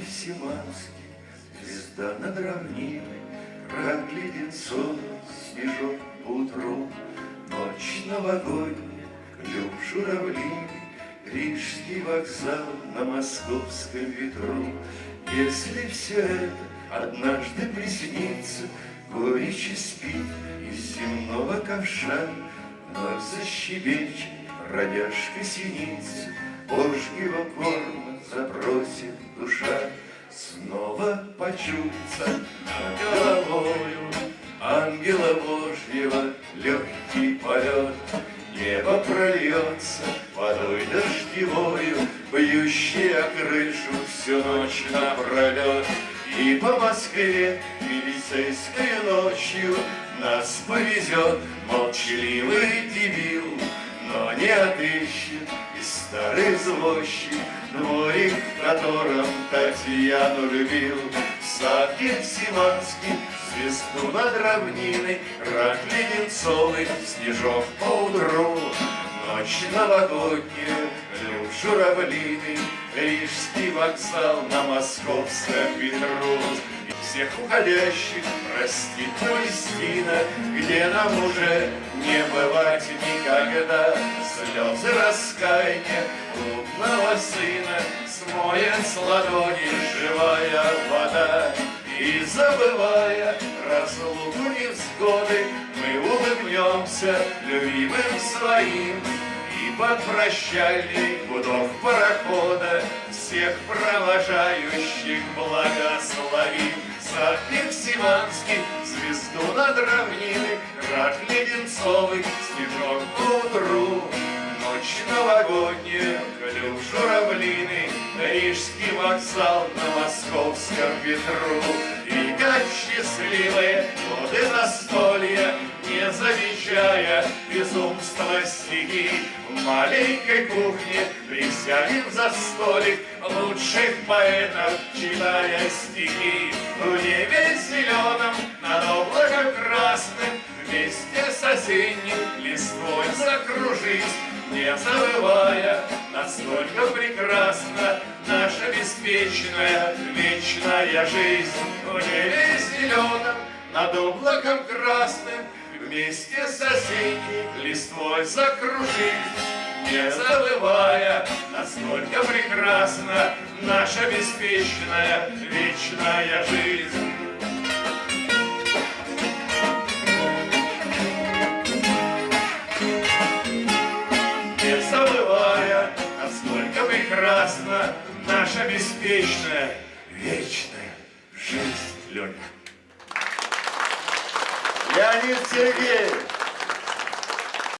всеманские, Звезда над равниной, Рак леденцов, снежок по утру, Ночь новогодняя, клюв журавлиный, Рижский вокзал на московском ветру. Если все это однажды приснится, Горечи спит из земного ковша, Вновь защебечет бродяжка синица, Почуется над головою Ангела Божьего легкий полет. Небо прольется водой дождевою, Бьющей крышу всю ночь напролет. И по Москве милицейской ночью Нас повезет молчаливый дебил, Но не отыщет старый извозчик Дворик, в котором Татьяну любил. Сад Гефсиманский, звезду над равниной, Рак леденцовый, снежок по утру, Ночь новогодняя, клюв журавлиный, Рижский вокзал на московском ветру. Всех уходящих простит Палестина, Где нам уже не бывать никогда. Слезы раскаяния блудного сына Смоет с ладони живая вода. И забывая разлуку невзгоды, Мы улыбнемся любимым своим И под прощальный гудок парохода Всех провожающих благословим. Сад Пиксиманский, звезду над равниной, Рак леденцовый, снежок по утру, Ночь новогодняя, клюв журавлиный, Рижский вокзал на московском ветру. И как счастливые годы застолья, Не замечая безумства стихи, В маленькой кухне присядем за столик Лучших поэтов, читая стихи. В небе зеленом, закружись, Не забывая, насколько прекрасна Наша беспечная вечная жизнь. В небе зеленом, над облаком красным, Вместе с осенней листвой закружись, Не забывая, насколько прекрасна Наша беспечная вечная жизнь. Прекрасна Наша беспечная вечная жизнь. Леня. Леонид Сергеевич,